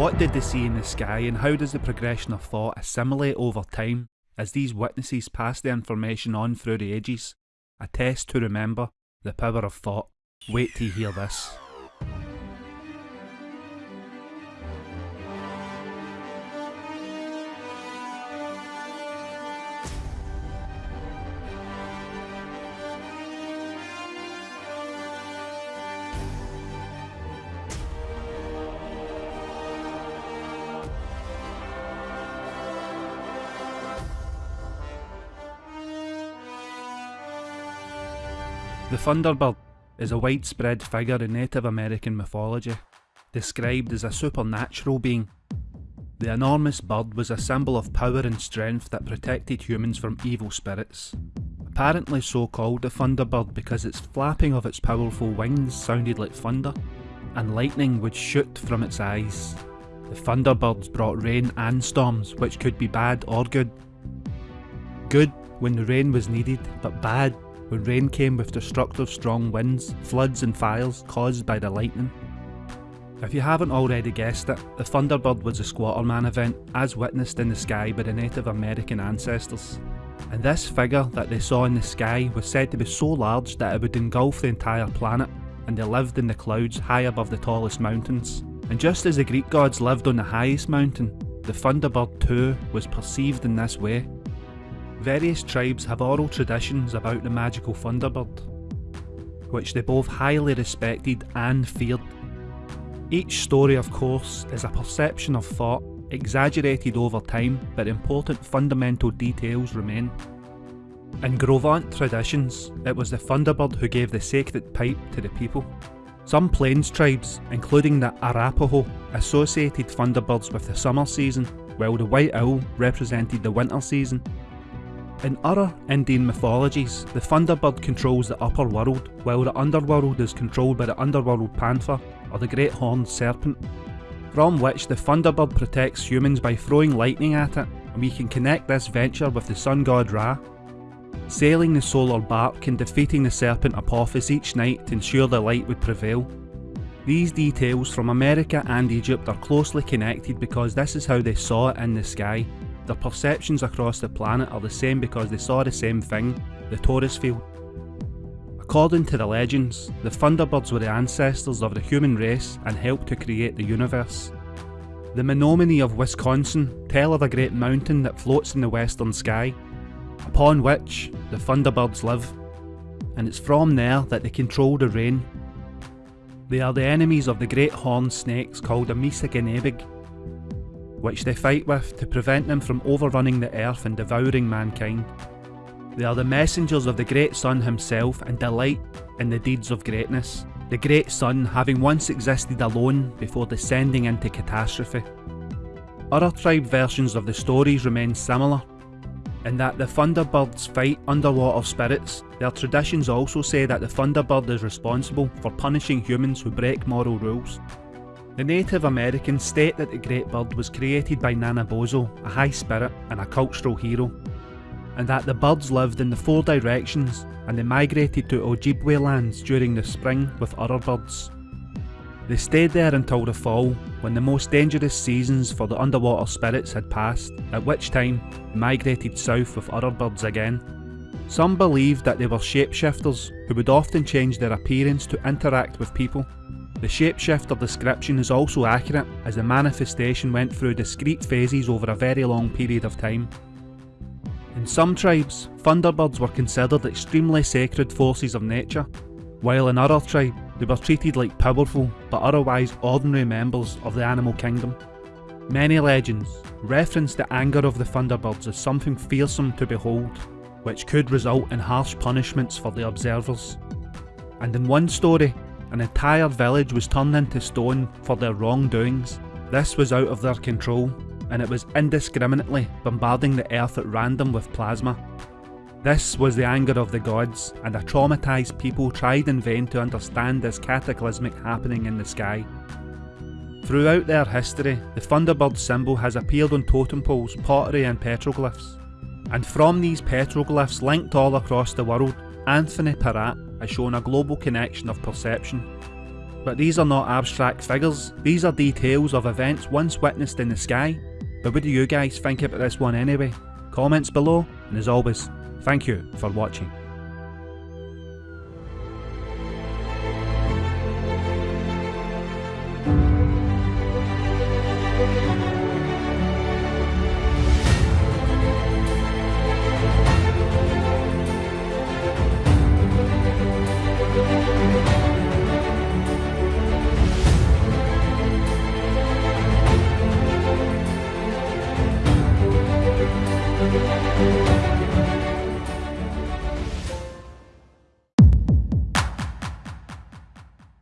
What did they see in the sky and how does the progression of thought assimilate over time as these witnesses pass the information on through the ages? A test to remember the power of thought. Wait till you hear this. The Thunderbird is a widespread figure in Native American mythology, described as a supernatural being. The enormous bird was a symbol of power and strength that protected humans from evil spirits. Apparently so called the Thunderbird because its flapping of its powerful wings sounded like thunder, and lightning would shoot from its eyes. The Thunderbirds brought rain and storms, which could be bad or good. Good when the rain was needed, but bad when rain came with destructive strong winds, floods and fires caused by the lightning. If you haven't already guessed it, the Thunderbird was a Squatterman event as witnessed in the sky by the Native American ancestors. And this figure that they saw in the sky was said to be so large that it would engulf the entire planet, and they lived in the clouds high above the tallest mountains. And just as the Greek gods lived on the highest mountain, the Thunderbird too was perceived in this way, Various tribes have oral traditions about the magical Thunderbird, which they both highly respected and feared. Each story of course is a perception of thought, exaggerated over time, but important fundamental details remain. In Gros Ventre traditions, it was the Thunderbird who gave the sacred pipe to the people. Some plains tribes, including the Arapaho, associated Thunderbirds with the summer season, while the White Owl represented the winter season in other Indian mythologies, the Thunderbird controls the upper world, while the underworld is controlled by the underworld panther, or the great horned serpent, from which the Thunderbird protects humans by throwing lightning at it, and we can connect this venture with the sun god Ra. Sailing the solar bark and defeating the serpent Apophis each night to ensure the light would prevail. These details from America and Egypt are closely connected because this is how they saw it in the sky, their perceptions across the planet are the same because they saw the same thing, the torus field. According to the legends, the Thunderbirds were the ancestors of the human race and helped to create the universe. The Menominee of Wisconsin tell of a great mountain that floats in the western sky, upon which the Thunderbirds live, and it's from there that they control the rain. They are the enemies of the great horned snakes called the Misagenebig, which they fight with to prevent them from overrunning the earth and devouring mankind. They are the messengers of the great sun himself and delight in the deeds of greatness, the great sun having once existed alone before descending into catastrophe. Other tribe versions of the stories remain similar, in that the Thunderbirds fight underwater spirits. Their traditions also say that the Thunderbird is responsible for punishing humans who break moral rules. The Native Americans state that the Great Bird was created by Nanebojo, a high spirit and a cultural hero, and that the birds lived in the four directions and they migrated to Ojibwe lands during the spring with other birds. They stayed there until the fall, when the most dangerous seasons for the underwater spirits had passed, at which time they migrated south with other birds again. Some believed that they were shapeshifters who would often change their appearance to interact with people the shapeshifter description is also accurate as the manifestation went through discrete phases over a very long period of time. In some tribes, thunderbirds were considered extremely sacred forces of nature, while in other tribes they were treated like powerful but otherwise ordinary members of the animal kingdom. Many legends reference the anger of the thunderbirds as something fearsome to behold, which could result in harsh punishments for the observers. And in one story, an entire village was turned into stone for their wrongdoings. This was out of their control, and it was indiscriminately bombarding the earth at random with plasma. This was the anger of the gods, and a traumatised people tried in vain to understand this cataclysmic happening in the sky. Throughout their history, the Thunderbird symbol has appeared on totem poles, pottery and petroglyphs. And from these petroglyphs linked all across the world, Anthony Peratt has shown a global connection of perception. But these are not abstract figures, these are details of events once witnessed in the sky. But what do you guys think about this one anyway? Comments below, and as always, thank you for watching.